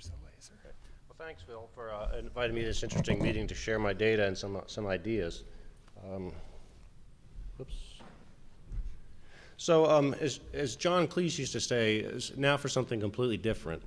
There's the laser. Well, thanks, Phil, for uh, inviting me to this interesting meeting to share my data and some, some ideas. Um, Oops. So um, as, as John Cleese used to say, now for something completely different.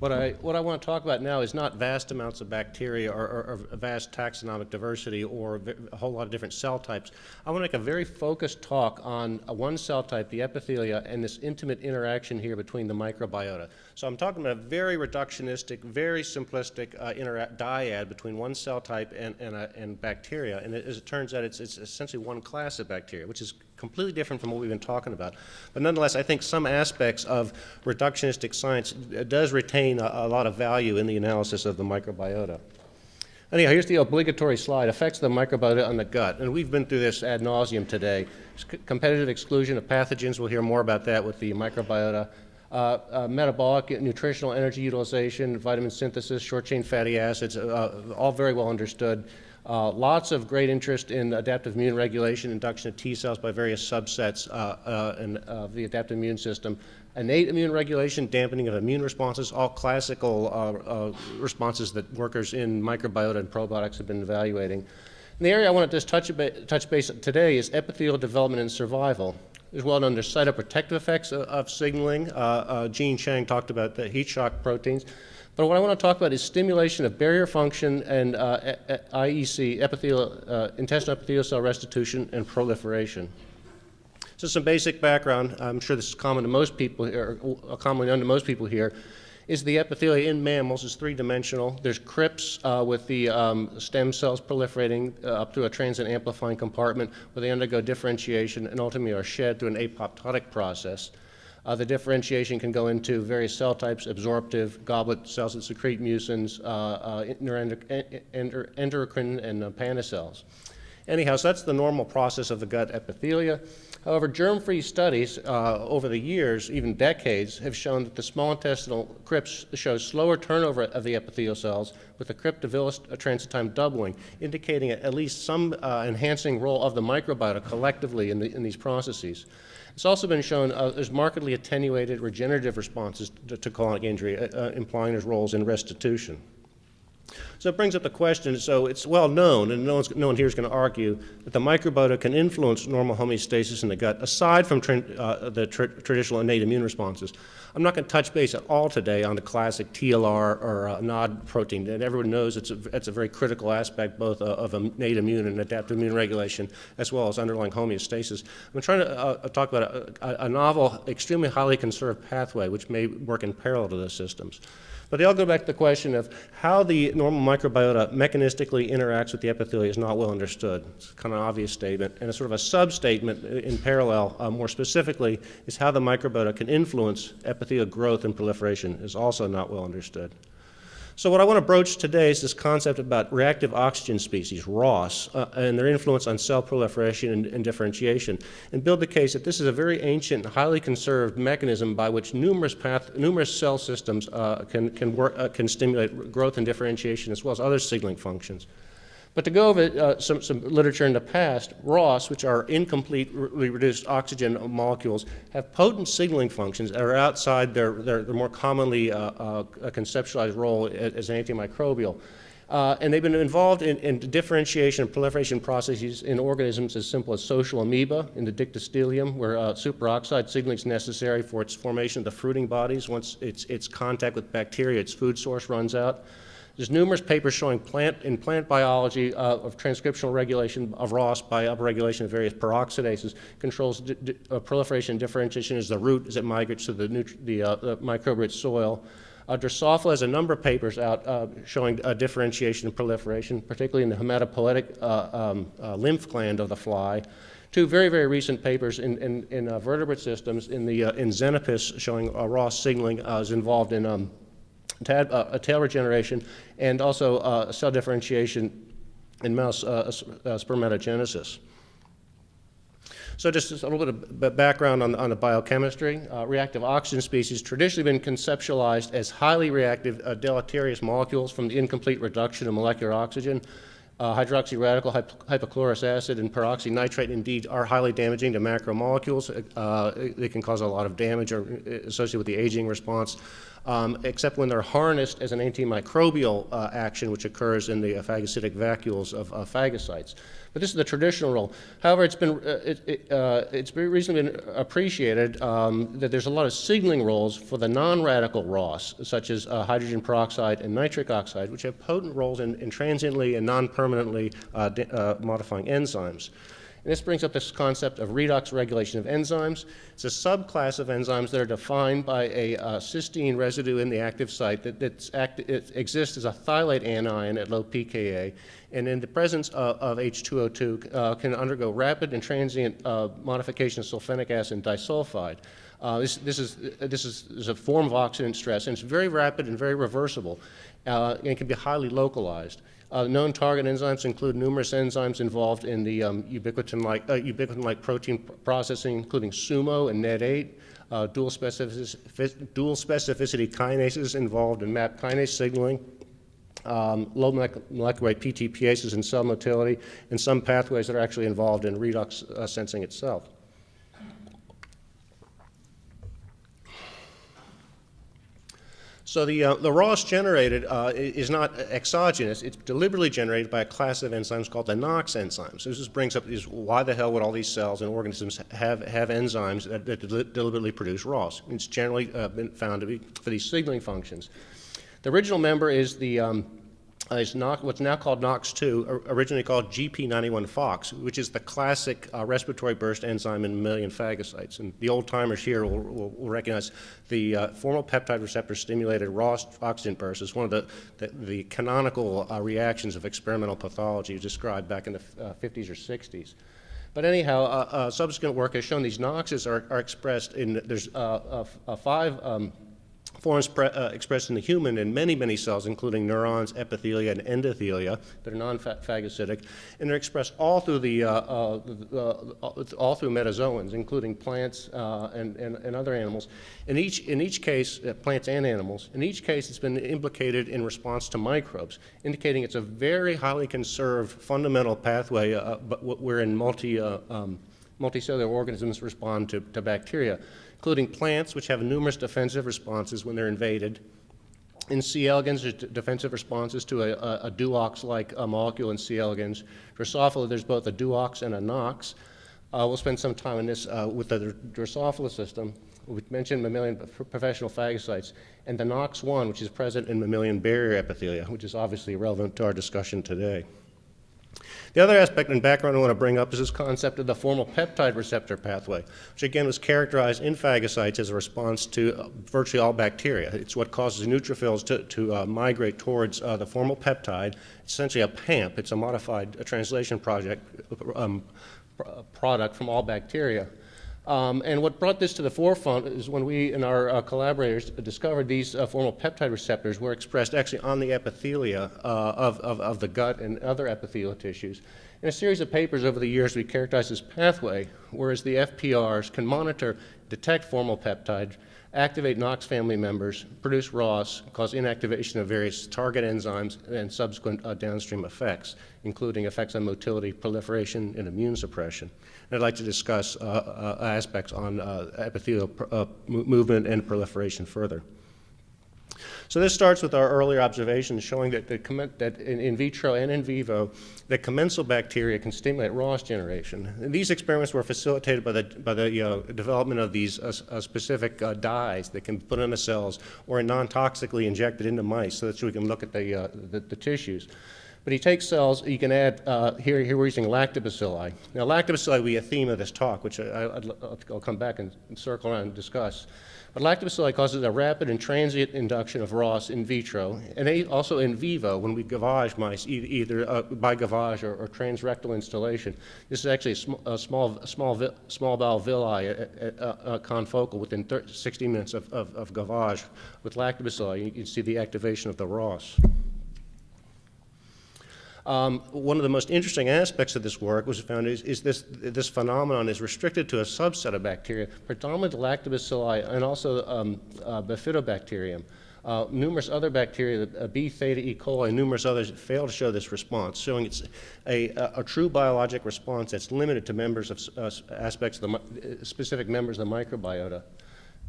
What I, what I want to talk about now is not vast amounts of bacteria or, or, or vast taxonomic diversity or a, whole lot of different cell types. I want to make a very focused talk on one cell type, the epithelia, and this intimate interaction here between the microbiota. So I'm talking about a very reductionistic, very simplistic uh, dyad between one cell type and, and, uh, and bacteria. And it, as it turns out, it's, it's essentially one class of bacteria, which is completely different from what we've been talking about. But nonetheless, I think some aspects of reductionistic science uh, does retain a, a lot of value in the analysis of the microbiota. Anyhow, here's the obligatory slide, effects of the microbiota on the gut. And we've been through this ad nauseum today. competitive exclusion of pathogens, we'll hear more about that with the microbiota. Uh, uh, metabolic, nutritional energy utilization, vitamin synthesis, short-chain fatty acids, uh, all very well understood. Uh, lots of great interest in adaptive immune regulation, induction of T cells by various subsets uh, uh, in, of the adaptive immune system. Innate immune regulation, dampening of immune responses, all classical uh, uh, responses that workers in microbiota and probiotics have been evaluating. And the area I want to just touch, touch base today is epithelial development and survival. There's well known there's cytoprotective effects of, of signaling. Uh, Jean Chang talked about the heat shock proteins. But what I want to talk about is stimulation of barrier function and uh, IEC, epithelial, uh, intestinal epithelial cell restitution and proliferation. So some basic background, I'm sure this is common to most people here, or commonly known to most people here, is the epithelia in mammals is three-dimensional. There's crypts uh, with the um, stem cells proliferating uh, up through a transient amplifying compartment where they undergo differentiation and ultimately are shed through an apoptotic process. Uh, the differentiation can go into various cell types, absorptive, goblet cells that secrete mucins, uh, uh, endocrine, and uh, cells. Anyhow, so that's the normal process of the gut epithelia. However, germ-free studies uh, over the years, even decades, have shown that the small intestinal crypts show slower turnover of the epithelial cells, with villus transit time doubling, indicating at least some uh, enhancing role of the microbiota collectively in, the, in these processes. It's also been shown uh, there's markedly attenuated regenerative responses to, to colonic injury, uh, uh, implying there's roles in restitution. So it brings up the question, so it's well known, and no, no one here is going to argue, that the microbiota can influence normal homeostasis in the gut, aside from uh, the traditional innate immune responses. I'm not going to touch base at all today on the classic TLR or uh, NOD protein, and everyone knows it's a, it's a very critical aspect both uh, of innate immune and adaptive immune regulation, as well as underlying homeostasis. I'm trying to uh, talk about a, a novel, extremely highly conserved pathway, which may work in parallel to those systems. But they all go back to the question of how the normal microbiota mechanistically interacts with the epithelia is not well understood. It's kind of an obvious statement. And a sort of a sub-statement in parallel, uh, more specifically, is how the microbiota can influence epithelial growth and proliferation is also not well understood. So what I want to broach today is this concept about reactive oxygen species, ROS, uh, and their influence on cell proliferation and, and, differentiation, and build the case that this is a very ancient, highly conserved mechanism by which numerous, path, numerous cell systems uh, can, can, work, uh, can stimulate growth and differentiation as well as other signaling functions. But to go over uh, some, some literature in the past, ROS, which are incompletely reduced oxygen molecules, have potent signaling functions that are outside their, their, their more commonly uh, uh, conceptualized role as an antimicrobial. Uh, and they've been involved in, in, differentiation and proliferation processes in organisms as simple as social amoeba in the dictyostelium, where uh, superoxide signaling is necessary for its formation of the fruiting bodies. Once its, its contact with bacteria, its food source runs out. There's numerous papers showing plant, in plant biology uh, of transcriptional regulation of ROS by upregulation of various peroxidases controls uh, proliferation and differentiation as the root as it migrates to the, the, uh, the microbe-rich soil. Uh, Drosophila has a number of papers out uh, showing uh, differentiation and proliferation, particularly in the hematopoietic uh, um, uh, lymph gland of the fly. Two very, very recent papers in, in, in uh, vertebrate systems in the in Xenopus showing ROS signaling is involved in um, uh, a tail regeneration, and also uh, cell differentiation in mouse uh, spermatogenesis. So just a little bit of background on, on the biochemistry. Uh, reactive oxygen species traditionally been conceptualized as highly reactive uh, deleterious molecules from the incomplete reduction of molecular oxygen. Uh, hydroxy radical, hypochlorous acid, and peroxynitrite indeed are highly damaging to macromolecules. Uh, they can cause a lot of damage or, uh, associated with the aging response. Um, except when they're harnessed as an antimicrobial uh, action, which occurs in the phagocytic vacuoles of phagocytes. But this is the traditional role. However, it's been uh, it, it, uh, it's recently been appreciated um, that there's a lot of signaling roles for the non-radical ROS, such as uh, hydrogen peroxide and nitric oxide, which have potent roles in, in transiently and non-permanently uh, uh, modifying enzymes. And this brings up this concept of redox regulation of enzymes. It's a subclass of enzymes that are defined by a uh, cysteine residue in the active site that act, exists as a thiolate anion at low pKa, and in the presence of, of H2O2 uh, can undergo rapid and transient uh, modification of sulfenic acid and disulfide. Uh, this, this, is, this, is, this is a form of oxidant stress, and it's very rapid and very reversible, uh, and can be highly localized. Uh, known target enzymes include numerous enzymes involved in the um, ubiquitin-like uh, ubiquitin protein processing, including SUMO and NET8, uh, dual, specific, dual, specificity kinases involved in MAP kinase signaling, um, low molecular weight PTPases in cell motility, and some pathways that are actually involved in redox uh, sensing itself. So the, uh, the ROS generated uh, is not exogenous. It's deliberately generated by a class of enzymes called the NOX enzymes. So this brings up is why the hell would all these cells and organisms have, have enzymes that, that deliberately produce ROS? It's generally uh, been found to be for these signaling functions. The original member is the um, is not, what's now called NOX2, originally called GP91-FOX, which is the classic uh, respiratory burst enzyme in mammalian phagocytes. And the old timers here will, will, will recognize the uh, formal peptide receptor stimulated ROS oxygen burst is one of the, the, the canonical uh, reactions of experimental pathology described back in the 50s uh, or 60s. But anyhow, uh, subsequent work has shown these NOxes are, are expressed in, there's five um, forms uh, expressed in the human in many, many cells, including neurons, epithelia, and endothelia that are non-phagocytic, and they're expressed all through the uh, uh, uh all through metazoans, including plants uh, and, and, and, other animals. In each in each case, uh, plants and animals. In each case, it's been implicated in response to microbes, indicating it's a very highly conserved fundamental pathway, but wherein multi um, multicellular organisms respond to, to bacteria including plants, which have numerous defensive responses when they're invaded. In C. elegans, there's defensive responses to a, a, a Duox-like uh, molecule in C. elegans. Drosophila, there's both a Duox and a Nox. Uh, we'll spend some time on this uh, with the Drosophila system. We mentioned mammalian professional phagocytes, and the NOX1, which is present in mammalian barrier epithelia, which is obviously relevant to our discussion today. The other aspect and background I want to bring up is this concept of the formal peptide receptor pathway, which again was characterized in phagocytes as a response to uh, virtually all bacteria. It's what causes neutrophils to, to uh, migrate towards uh, the formal peptide. Essentially a PAMP. It's a modified a translation project um, product from all bacteria. Um, and what brought this to the forefront is when we and our uh, collaborators discovered these uh, formal peptide receptors were expressed actually on the epithelia uh, of, of, of, the gut and other epithelial tissues. In a series of papers over the years, we characterized this pathway, whereas the FPRs can monitor, detect formal peptide, activate NOX family members, produce ROS, cause inactivation of various target enzymes, and subsequent uh, downstream effects, including effects on motility, proliferation, and immune suppression. And I'd like to discuss uh, uh, aspects on uh, epithelial uh, movement and proliferation further. So this starts with our earlier observations showing that, that in, in, vitro and in vivo, that commensal bacteria can stimulate ROS generation. And these experiments were facilitated by the, by the uh, development of these uh, uh, specific uh, dyes that can be put in the cells or non-toxically injected into mice so that we can look at the, uh, the, the tissues. But he takes cells, you can add, uh, here, here we're using lactobacilli. Now lactobacilli will be a theme of this talk, which I, will come back and circle around and discuss. But lactobacilli causes a rapid and transient induction of ROS in vitro, and also in vivo when we gavage mice, either uh, by gavage or, or, transrectal installation. This is actually a, sm a small, small, small bowel villi, a, a, a confocal within 30, 60 minutes of, of, of gavage. With lactobacilli, you can see the activation of the ROS. Um, one of the most interesting aspects of this work was found is, is, this, this phenomenon is restricted to a subset of bacteria, predominantly lactobacilli and also um, uh, bifidobacterium. Uh, numerous other bacteria, uh, B theta E. coli, and numerous others fail to show this response, showing it's a, a, a true biologic response that's limited to members of uh, aspects of the specific members of the microbiota.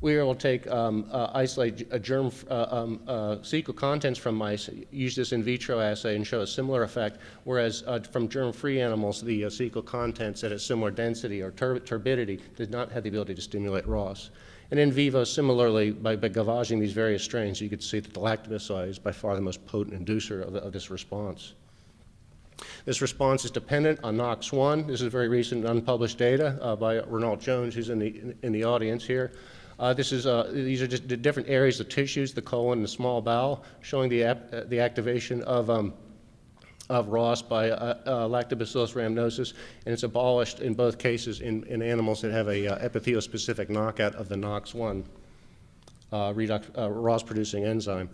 We were able to take, um, uh, isolate a germ, uh, um, uh, cecal contents from mice, use this in vitro assay and show a similar effect, whereas uh, from germ-free animals, the uh, cecal contents at a similar density or tur turbidity did not have the ability to stimulate ROS. And in vivo, similarly, by, by gavaging these various strains, you could see that the lactobacilli is by far the most potent inducer of, of this response. This response is dependent on NOX1. This is very recent unpublished data uh, by Renault Jones, who's in the, in the audience here. Uh, this is, uh, these are just the different areas of tissues, the colon and the small bowel, showing the, uh, the activation of, um, of ROS by uh, uh, lactobacillus rhamnosus, and it's abolished in both cases in, in animals that have a uh, epithelial-specific knockout of the NOX1 redox, ROS-producing enzyme.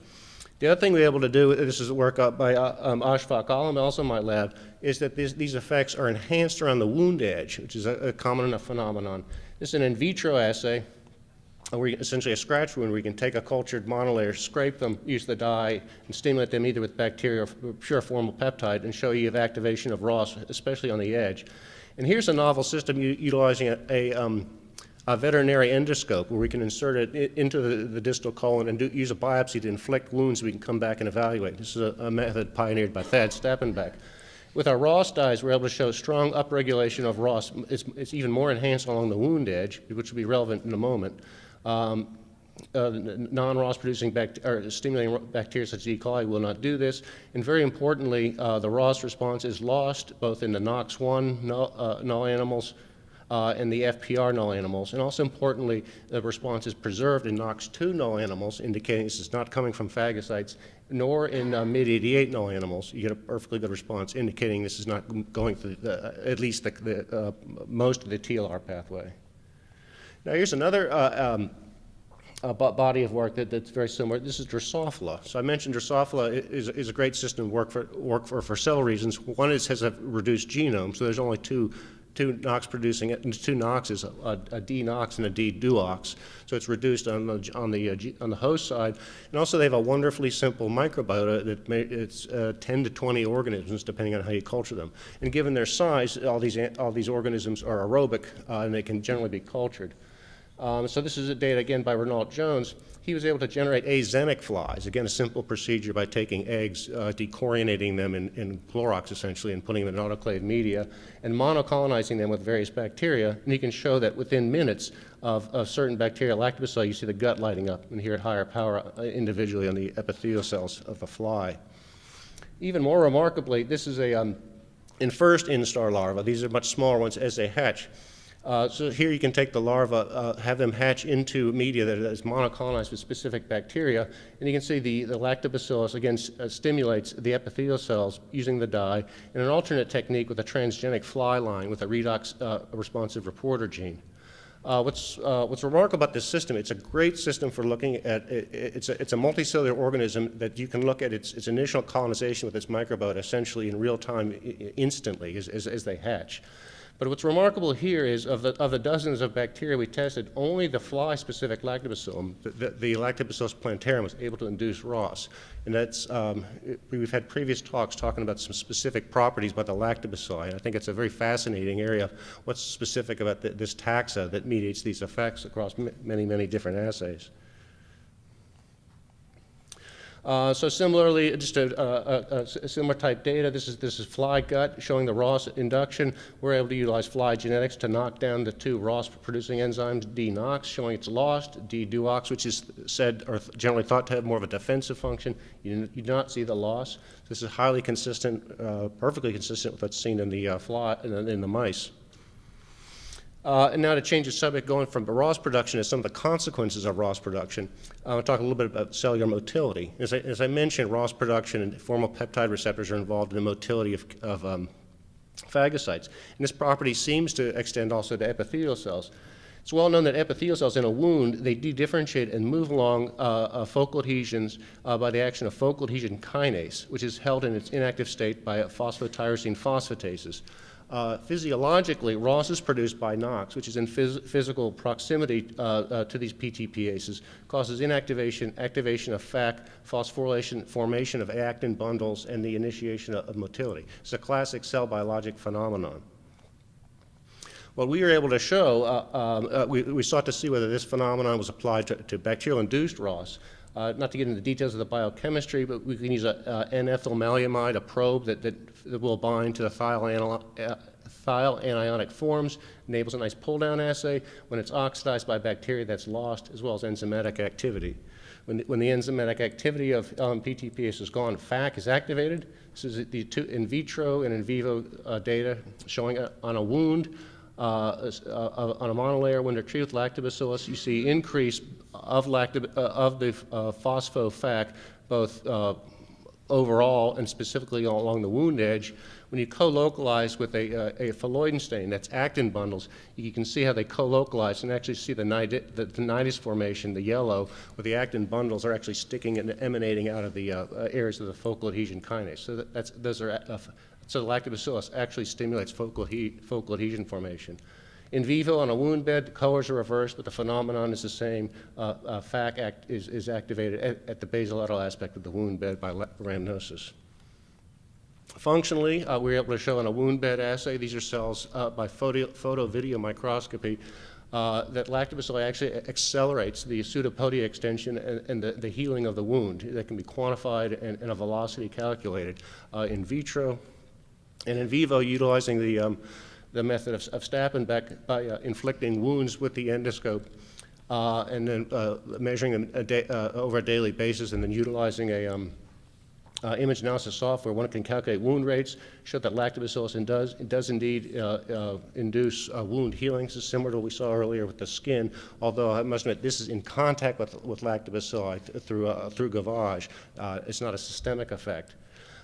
The other thing we're able to do, this is work up by um, Ashfaq Alam, also in my lab, is that this, these effects are enhanced around the wound edge, which is a, a common enough phenomenon. This is an in vitro assay where essentially a scratch wound you can take a cultured monolayer, scrape them, use the dye, and stimulate them either with bacteria or pure formal peptide and show you have activation of ROS, especially on the edge. And here's a novel system utilizing a, a, um, a, veterinary endoscope where we can insert it into the, the distal colon and do, use a biopsy to inflict wounds we can come back and evaluate. This is a, a method pioneered by Thad Stappenbeck. With our ROS dyes, we're able to show strong upregulation of ROS. It's, it's even more enhanced along the wound edge, which will be relevant in a moment. Um, uh, non-ROS producing or stimulating bacteria such as E. coli will not do this. And very importantly, uh, the ROS response is lost both in the NOX1 null, uh, null animals uh, and the FPR null animals. And also importantly, the response is preserved in NOX2 null animals, indicating this is not coming from phagocytes, nor in uh, MYD88 null animals. You get a perfectly good response, indicating this is not going through the, at least the, the uh, most of the TLR pathway. Now here's another uh, um, uh, body of work that, that's very similar. This is Drosophila. So I mentioned Drosophila is, is a great system work for, work for, for several reasons. One is it has a reduced genome, so there's only two two NOx producing two NOxes, a, a D NOx and a D duox. So it's reduced on the on the uh, on the host side, and also they have a wonderfully simple microbiota that may, it's uh, 10 to 20 organisms depending on how you culture them. And given their size, all these all these organisms are aerobic uh, and they can generally be cultured. Um, so this is a data again by Renault Jones. He was able to generate azenic flies, again a simple procedure by taking eggs, uh, dechorionating them in, in, Clorox essentially and putting them in autoclave media and monocolonizing them with various bacteria. And he can show that within minutes of, of certain bacteria, lactobacilli, you see the gut lighting up and here at higher power uh, individually on the epithelial cells of a fly. Even more remarkably, this is a um, in first instar larva. These are much smaller ones as they hatch. Uh, so here you can take the larva, uh, have them hatch into media that is monocolonized with specific bacteria, and you can see the, the lactobacillus, again, uh, stimulates the epithelial cells using the dye, and an alternate technique with a transgenic fly line with a redox uh, responsive reporter gene. Uh, what's, uh, what's remarkable about this system, it's a great system for looking at, it, it's, a, it's a multicellular organism that you can look at its, its initial colonization with its microbiota essentially in real time instantly as, as, as they hatch. But what's remarkable here is of the, of the dozens of bacteria we tested, only the fly-specific lactobacillum, the, the, the, Lactobacillus plantarum, was able to induce ROS. And that's, um, it, we've had previous talks talking about some specific properties about the lactobacilli. I think it's a very fascinating area. What's specific about the, this taxa that mediates these effects across many, many different assays? Uh, so similarly, just a, a, a, similar type data. This is this is fly gut showing the ROS induction. We're able to utilize fly genetics to knock down the two ROS-producing enzymes, D-NOX, showing it's lost, D-duox, which is said or generally thought to have more of a defensive function. You, you do not see the loss. This is highly consistent, uh, perfectly consistent with what's seen in the uh, fly in in the mice. Uh, and now to change the subject, going from ROS production to some of the consequences of ROS production, uh, I'll talk a little bit about cellular motility. As I, as I mentioned, ROS production and formal peptide receptors are involved in the motility of, of um, phagocytes. And this property seems to extend also to epithelial cells. It's well known that epithelial cells in a wound, they dedifferentiate and move along uh, uh, focal adhesions uh, by the action of focal adhesion kinase, which is held in its inactive state by phosphotyrosine phosphatases. Uh, physiologically, ROS is produced by NOx, which is in phys physical proximity uh, uh, to these PTPases, causes inactivation, activation of FAC, phosphorylation, formation of actin bundles, and the initiation of, of motility. It's a classic cell biologic phenomenon. What we were able to show, uh, um, uh, we, we sought to see whether this phenomenon was applied to, to bacterial-induced ROS. Uh, not to get into the details of the biochemistry, but we can use a, N-ethylmalamide, a probe that, that, that, will bind to the thiol, uh, anionic forms, enables a nice pull-down assay. When it's oxidized by bacteria, that's lost, as well as enzymatic activity. When the, when the enzymatic activity of um, PTPase is gone, FAC is activated. This is the two in vitro and in vivo uh, data showing a, on a wound uh, uh, on a monolayer when they're treated with lactobacillus, you see increase of, lactob uh, of the uh, phospho-FAC both uh, overall and specifically along the wound edge. When you co-localize with a, a phalloidin stain, that's actin bundles, you can see how they co-localize and actually see the, nidus, the, the nidus formation, the yellow, where the actin bundles are actually sticking and emanating out of the areas of the focal adhesion kinase. So that, that's, those are so the lactobacillus actually stimulates focal, focal adhesion formation. In vivo, on a wound bed, the colors are reversed, but the phenomenon is the same. Uh, uh, FAC act is, is activated at, at, the basolateral aspect of the wound bed by rhamnosus. Functionally, uh, we were able to show in a wound bed assay, these are cells uh, by photo, photo video microscopy, uh, that lactobacilli actually accelerates the pseudopodia extension and, and the, the, healing of the wound. That can be quantified and, and a velocity calculated uh, in vitro. And in vivo, utilizing the, um, the method of, of Stappenbeck by uh, inflicting wounds with the endoscope uh, and then uh, measuring them a day, uh, over a daily basis and then utilizing a um, uh, image analysis software, one can calculate wound rates, show that lactobacillus does, does indeed uh, induce wound healing. This is similar to what we saw earlier with the skin, although I must admit this is in contact with, with lactobacilli through, through gavage. it's not a systemic effect.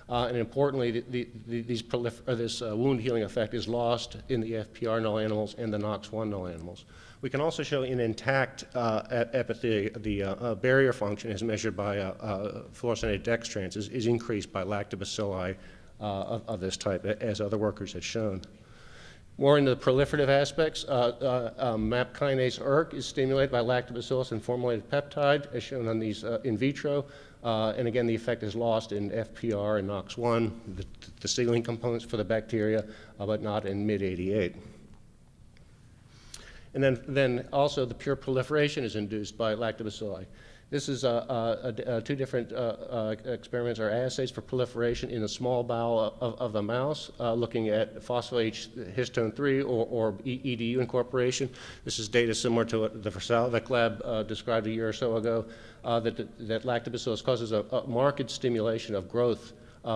Uh, and importantly, the, the, these this uh, wound healing effect is lost in the FPR null animals and the NOX1 null animals. We can also show in intact uh, the uh, uh, barrier function as measured by uh, fluorescent dextrans is, is, increased by lactobacilli of, of, this type, as other workers have shown. More into the proliferative aspects, um, MAP kinase ERK is stimulated by lactobacillus and formulated peptide, as shown on these in vitro. Uh, and again, the effect is lost in FPR and NOX1, the, the signaling components for the bacteria, uh, but not in MID88. And then, then also the pure proliferation is induced by lactobacilli. This is two different uh, uh, experiments or assays for proliferation in the small bowel of, of the mouse, uh, looking at phospho-H histone 3 or, or, EDU incorporation. This is data similar to what the Versalovic lab described a year or so ago, that, that lactobacillus causes a, a marked stimulation of growth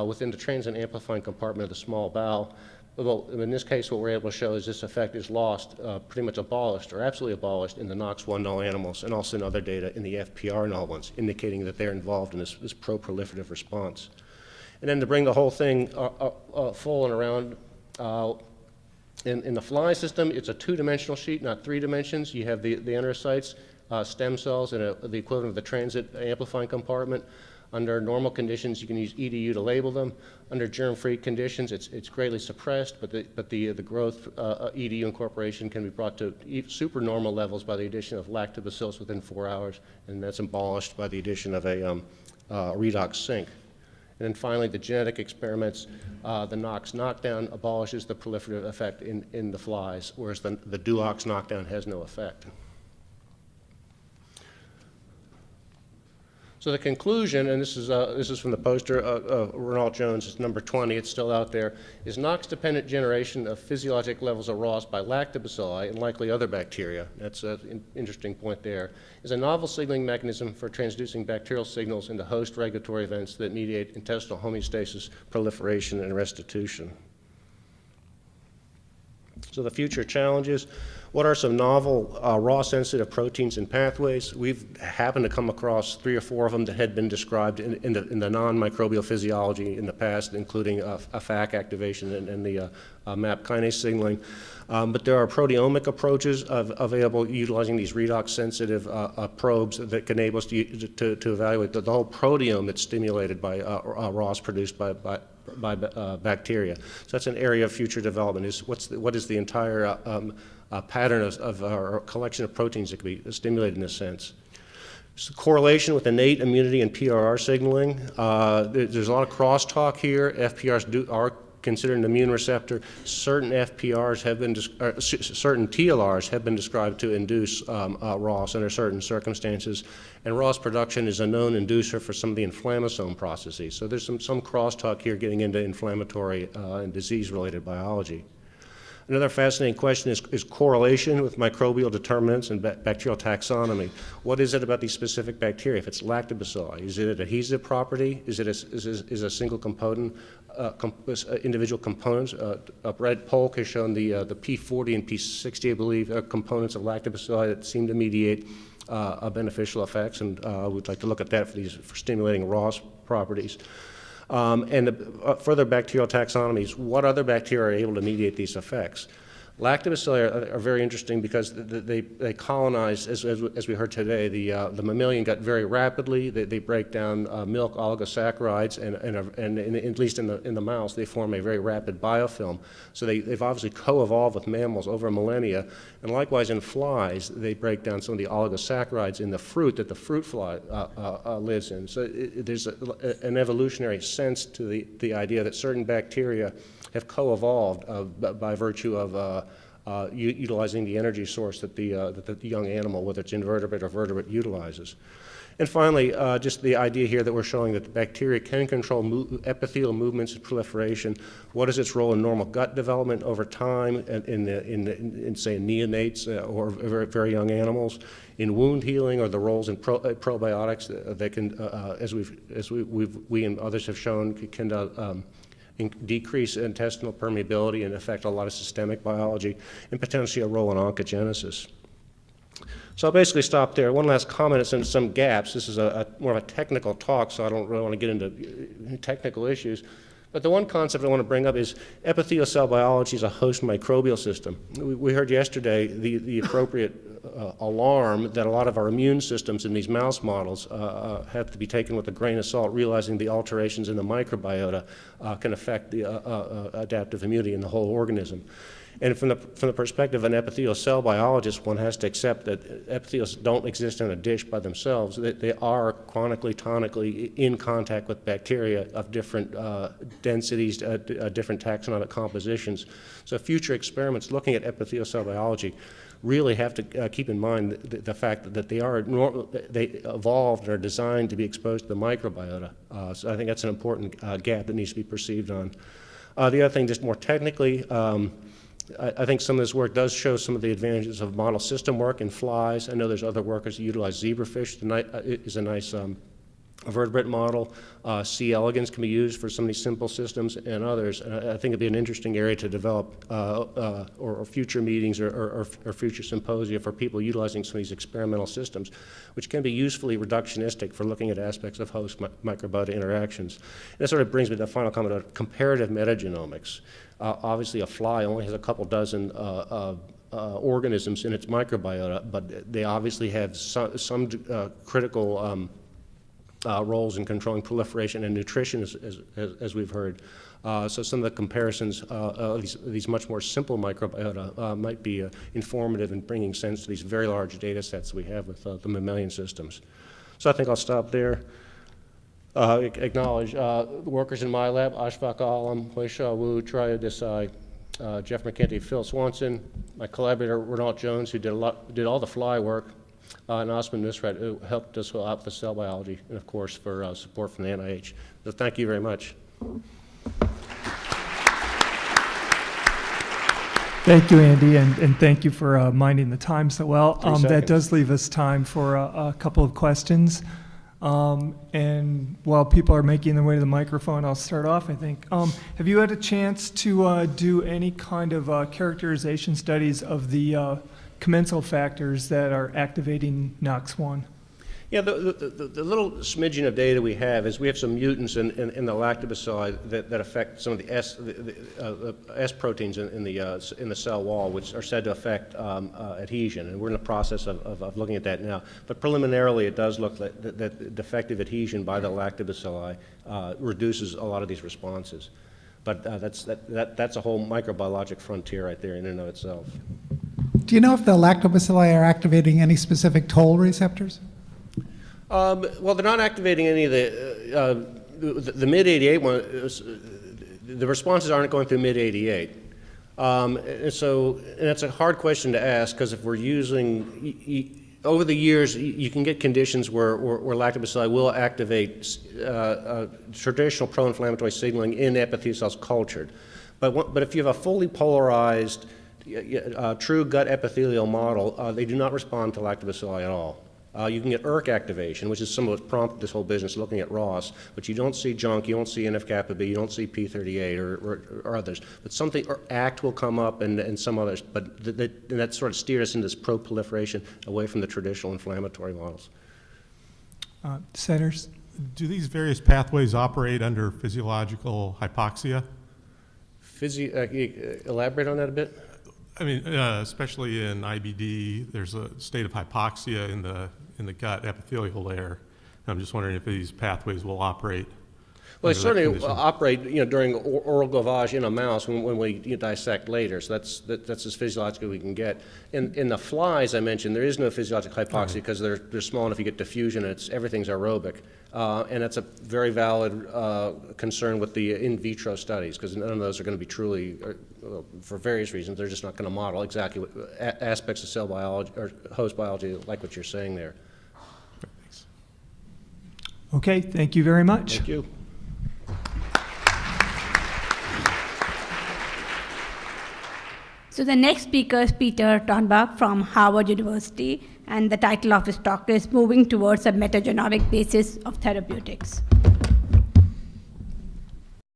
within the transient amplifying compartment of the small bowel. Well, in this case, what we're able to show is this effect is lost, uh, pretty much abolished, or absolutely abolished in the NOX1 null animals, and also in other data in the FPR null ones, indicating that they're involved in this, this pro-proliferative response. And then to bring the whole thing uh, uh, uh full and around, uh, in, in, the fly system, it's a two-dimensional sheet, not three dimensions. You have the, the enterocytes, uh, stem cells, and a, the equivalent of the transit amplifying compartment. Under normal conditions, you can use EDU to label them. Under germ-free conditions, it's, it's greatly suppressed, but the, but the, the growth uh, uh EDU incorporation can be brought to supernormal levels by the addition of lactobacillus within four hours, and that's abolished by the addition of a um, uh, redox sink. And then finally, the genetic experiments, uh, the NOX knockdown abolishes the proliferative effect in, in the flies, whereas the, the DUOX knockdown has no effect. So the conclusion, and this is, uh, this is from the poster, uh, uh, Renault Jones, it's number 20, it's still out there, is NOx-dependent generation of physiologic levels of ROS by lactobacilli and likely other bacteria, that's an interesting point there, is a novel signaling mechanism for transducing bacterial signals into host regulatory events that mediate intestinal homeostasis, proliferation, and restitution. So the future challenges, what are some novel uh, ROS-sensitive proteins and pathways? We've happened to come across three or four of them that had been described in, in the, in the non-microbial physiology in the past, including uh, a FAC activation and, and the uh, uh, MAP kinase signaling. Um, but there are proteomic approaches of, available utilizing these redox-sensitive uh, uh, probes that can enable us to, to, to evaluate the, the, whole proteome that's stimulated by ROS produced by, by by uh, bacteria. So that's an area of future development. Is what's the, what is the entire uh, um, uh, pattern of, of our collection of proteins that can be stimulated in a sense. So correlation with innate immunity and PRR signaling. Uh, there's a lot of crosstalk here. FPRs do, are considered an immune receptor. Certain FPRs have been, c- certain TLRs have been described to induce um, uh, ROS under certain circumstances. And ROS production is a known inducer for some of the inflammasome processes. So there's some, some crosstalk here getting into inflammatory uh, and disease-related biology. Another fascinating question is, is correlation with microbial determinants and bacterial taxonomy. What is it about these specific bacteria? If it's lactobacilli, is it an adhesive property? Is it a, is, is a single component, uh, com- uh, individual components? Uh, Brad Polk has shown the, uh, the P40 and P60, I believe, uh, components of lactobacilli that seem to mediate uh, beneficial effects, and uh, we'd like to look at that for these for stimulating ROS properties. Um, and uh, further bacterial taxonomies, what other bacteria are able to mediate these effects? Lactobacilli are, are very interesting because th- th- they, they colonize, as, as, as we heard today, the, uh, the mammalian gut very rapidly. They, they break down uh, milk oligosaccharides, and, and, are- and, in- at least in the, in the mouse, they form a very rapid biofilm. So they, they've obviously co-evolved with mammals over millennia. And likewise in flies, they break down some of the oligosaccharides in the fruit that the fruit fly uh, uh, uh, lives in. So it, there's a- an evolutionary sense to the, the idea that certain bacteria have co-evolved uh, by virtue of uh, uh, utilizing the energy source that the, that the young animal, whether it's invertebrate or vertebrate, utilizes. And finally, uh, just the idea here that we're showing that the bacteria can control mo- epithelial movements and proliferation. What is its role in normal gut development over time, and in, the, in, the, in, in, say, neonates uh, or very, very young animals? In wound healing, or the roles in pro, uh, probiotics that, that can, as we've, as we, we've, we and others have shown, can um, in- decrease intestinal permeability and affect a lot of systemic biology, and potentially a role in oncogenesis. So I'll basically stop there. One last comment, it's in some gaps. This is a, a more of a technical talk, so I don't really want to get into technical issues. But the one concept I want to bring up is epithelial cell biology is a host microbial system. We, we heard yesterday the, the appropriate uh, alarm that a lot of our immune systems in these mouse models uh, uh, have to be taken with a grain of salt, realizing the alterations in the microbiota uh, can affect the uh, uh, adaptive immunity in the whole organism. And from the, from the perspective of an epithelial cell biologist, one has to accept that epithelials don't exist in a dish by themselves. They, they are chronically, tonically in contact with bacteria of different uh, densities, uh, uh, different taxonomic compositions. So future experiments looking at epithelial cell biology really have to uh, keep in mind the, the fact that, they are nor- they evolved and are designed to be exposed to the microbiota. Uh, so I think that's an important uh, gap that needs to be perceived on. The other thing, just more technically, um, I, I think some of this work does show some of the advantages of model system work in flies. I know there's other workers that utilize zebrafish. Uh, is a nice um, vertebrate model. Uh, C. elegans can be used for some of these simple systems and others. And I, I think it'd be an interesting area to develop uh, uh, or, or future meetings or, or, or future symposia for people utilizing some of these experimental systems, which can be usefully reductionistic for looking at aspects of host mi- microbiota interactions. And that sort of brings me to the final comment on comparative metagenomics. Uh, obviously, a fly only has a couple dozen uh, uh, uh, organisms in its microbiota, but they obviously have some, some critical um, roles in controlling proliferation and nutrition, as, as, as- we've heard. Uh, so some of the comparisons uh, of these, these much more simple microbiota uh, might be informative in bringing sense to these very large data sets we have with the mammalian systems. So I think I'll stop there. Uh, acknowledge uh, the workers in my lab, Ashfaq Alam, Hoisha Wu, Triya Desai, uh, Jeff McKenty, Phil Swanson, my collaborator Renault Jones, who did, a lot, did all the fly work, uh, and Osman Nusrat, who helped us out with the cell biology, and of course for uh, support from the NIH. So thank you very much. Thank you, Andy, and, and thank you for uh, minding the time so well. Um, That does leave us time for a, a couple of questions. Um, And while people are making their way to the microphone, I'll start off, I think. Um, Have you had a chance to uh, do any kind of uh, characterization studies of the uh, commensal factors that are activating NOx1? Yeah, the, the, the, the little smidgen of data we have is we have some mutants in, in, in the lactobacilli that, that affect some of the S, the, uh, S proteins in, in, the, uh, in the cell wall, which are said to affect um, uh, adhesion. And we're in the process of, of, of looking at that now. But preliminarily, it does look like that, that defective adhesion by the lactobacilli uh, reduces a lot of these responses. But uh, that's, that, that, that's a whole microbiologic frontier right there in and of itself. Do you know if the lactobacilli are activating any specific toll receptors? Um, well, they're not activating any of the, uh, uh, the, the mid 88 one. is, uh, the responses aren't going through mid-88. Um, And so, and that's a hard question to ask, because if we're using, over the years, you can get conditions where where where lactobacilli will activate uh, uh, traditional pro-inflammatory signaling in epithelial cells cultured. But but if you have a fully polarized, uh, true gut epithelial model, uh, they do not respond to lactobacilli at all. Uh, you can get ERK activation, which is some of what prompted this whole business, looking at ROS, but you don't see junk, you don't see NF-kappa B, you don't see P38 or, or, or others. But something, or ACT will come up and, and some others, but th- th- and that sort of steered us into this pro-proliferation away from the traditional inflammatory models. Uh, Centers? Do these various pathways operate under physiological hypoxia? Physi- uh, you, uh, elaborate on that a bit? I mean, uh, especially in IBD, there's a state of hypoxia in the, in the gut epithelial layer. I'm just wondering if these pathways will operate. Well, they certainly condition. operate, you know, during oral gavage in a mouse when, when we you know, dissect later. So that's, that, that's as physiological we can get. In, in the flies I mentioned, there is no physiologic hypoxia because they're, they're small enough you get diffusion it's, everything's aerobic. Uh, and that's a very valid uh, concern with the in vitro studies because none of those are going to be truly, uh, well, for various reasons, they're just not going to model exactly what, a- aspects of cell biology or host biology like what you're saying there. Okay, thank you very much. Thank you. So the next speaker is Peter Tonbach from Harvard University, and the title of his talk is Moving Towards a Metagenomic Basis of Therapeutics.